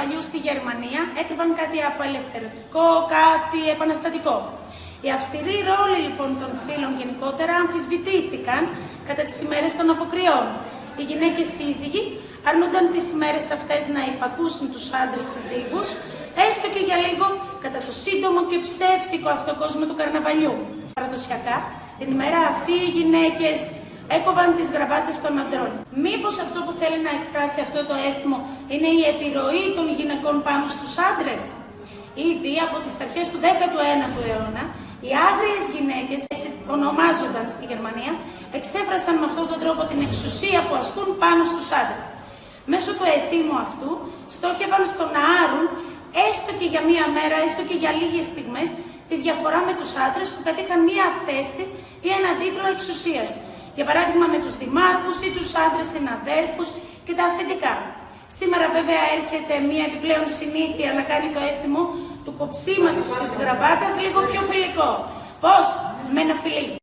αλλού στη Γερμανία έκρυβαν κάτι απελευθερωτικό, κάτι επαναστατικό. Οι αυστηροί ρόλοι λοιπόν των φίλων γενικότερα αμφισβητήθηκαν κατά τις ημέρες των αποκριών. Οι γυναίκες σύζυγοι αρνούνταν τις ημέρες αυτές να υπακούσουν τους άντρες συζύγους, έστω και για λίγο κατά το σύντομο και ψεύτικο αυτό κόσμο του καρναβαλιού. Παραδοσιακά, την ημέρα αυτή οι γυναίκες έκοβαν τις γραβάτες των αντρών. Μήπως αυτό που θέλει να εκφράσει αυτό το έθιμο είναι η επιρροή των γυναικών πάνω στους άντρες; Ήδη από τις αρχές του 19ου αιώνα, οι άγριες γυναίκες, έτσι ονομάζονταν στη Γερμανία, εξέφρασαν με αυτόν τον τρόπο την εξουσία που ασκούν πάνω στους άντρες. Μέσω του εθήμου αυτού στόχευαν στο να άρουν, έστω και για μία μέρα, έστω και για λίγες στιγμές, τη διαφορά με τους άντρες που κατήχαν μία θέση ή έναν τίτλο εξουσίας. Για παράδειγμα με τους δημάρχους ή τους άντρες συναδέρφους και τα αφεντικά. Σήμερα βέβαια έρχεται μία επιπλέον συνήθεια να κάνει το έθιμο του κοψίματος της γραβάτας λίγο πιο φιλικό. Πώς; Με ένα φιλί.